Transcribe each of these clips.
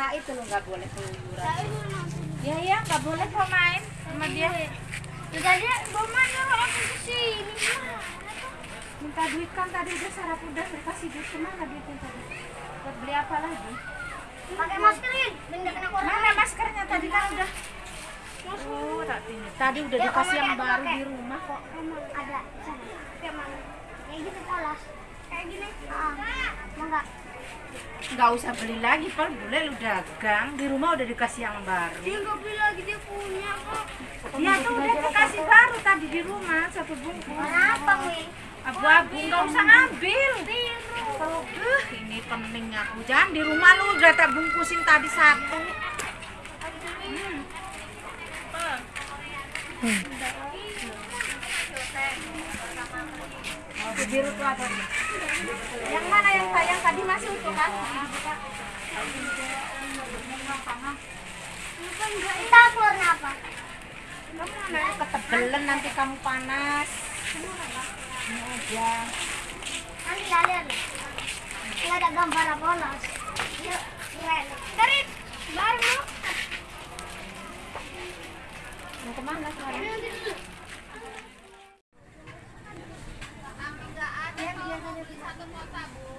Said tuh nggak boleh keluyuran. Ya ya nggak boleh kok main sama dia. Ya tadi Mama nyuruh aku sini. Minta duit kan tadi udah sarap udah kasih duit ke mana duitnya tadi? Buat beli apa lagi? Pakai maskerin, biar kena corona. Mana maskernya tadi kan udah. Oh, tinggal. Tadi udah Ya, dikasih yang baru di rumah kok. Emang ada. Kayak mana? Kayak gitu polos. Kayak gini. Ah, mau nggak? Nggak usah beli lagi, Pal. Boleh lu dagang. Di rumah udah dikasih yang baru. Dia nggak beli lagi dia punya kok. Dia tuh udah dikasih baru tadi di rumah satu bungkus. Kenapa, Wi? Abu-abu nggak usah ngambil. Kalau eh, ini pening aku. Jangan di rumah lu udah tak bungkusin tadi satu. Hmm. Oh, biru tuh ada. Yang mana yang yang tadi masih utuh kan? Kita keluar apa? Kamu mana ketebelan nanti kamu panas. Ini aja. Nanti kalian nggak ada gambar. Yuk, keren. Tarik, baru. Mau ke mana sekarang? semua tabu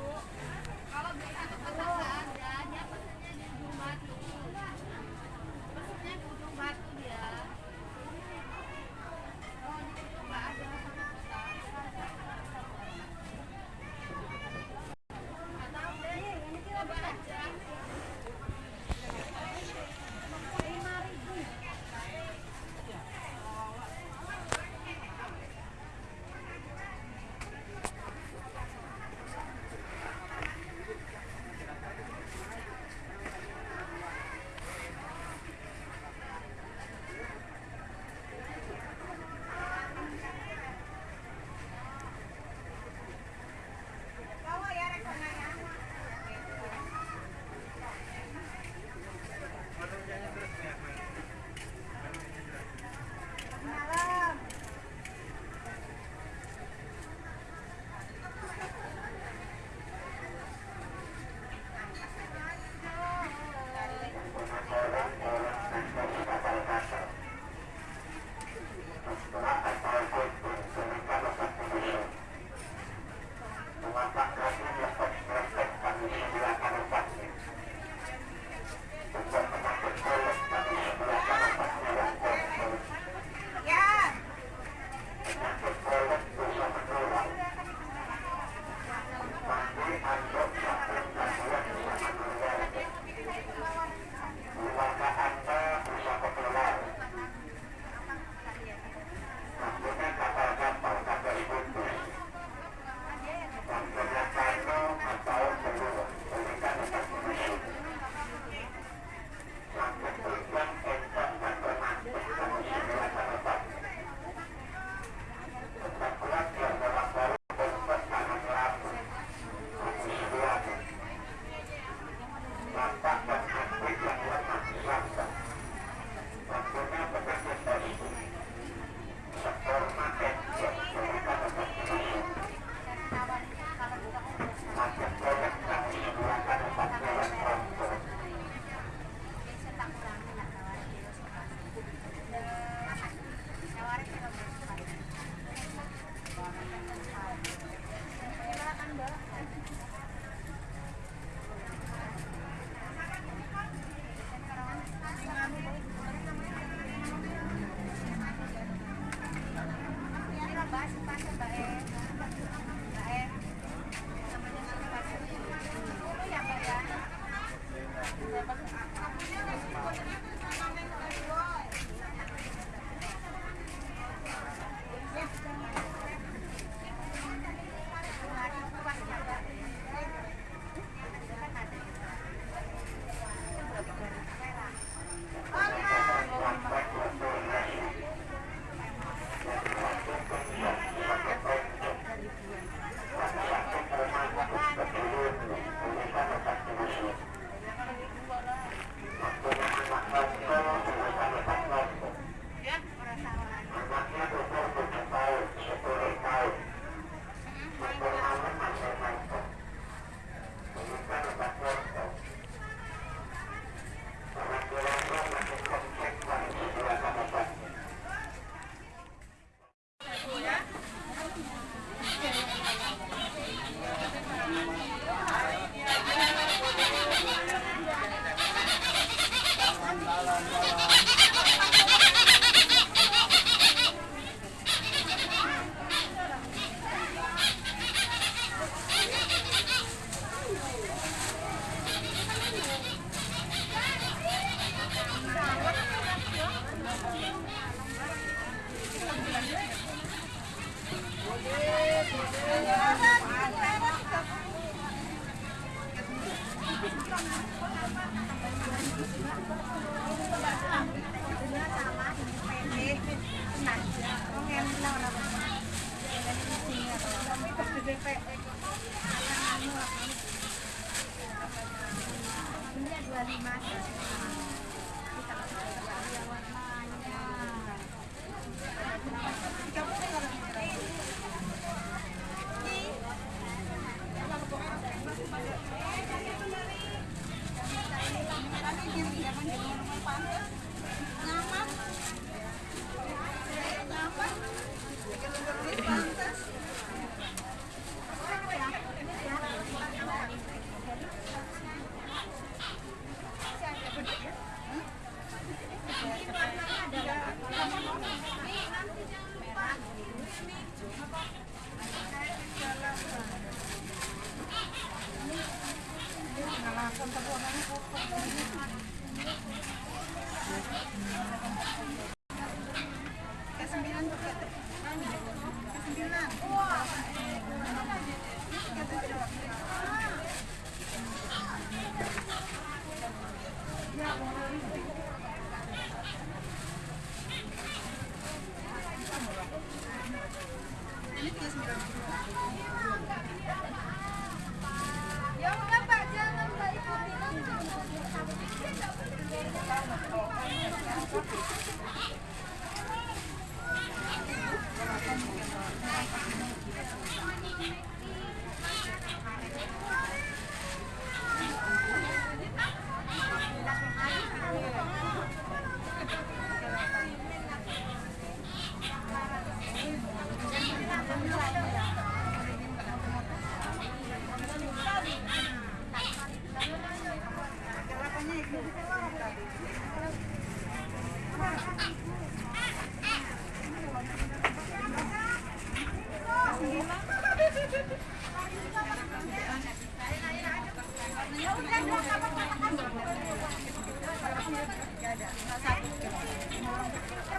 よかった。Thank you.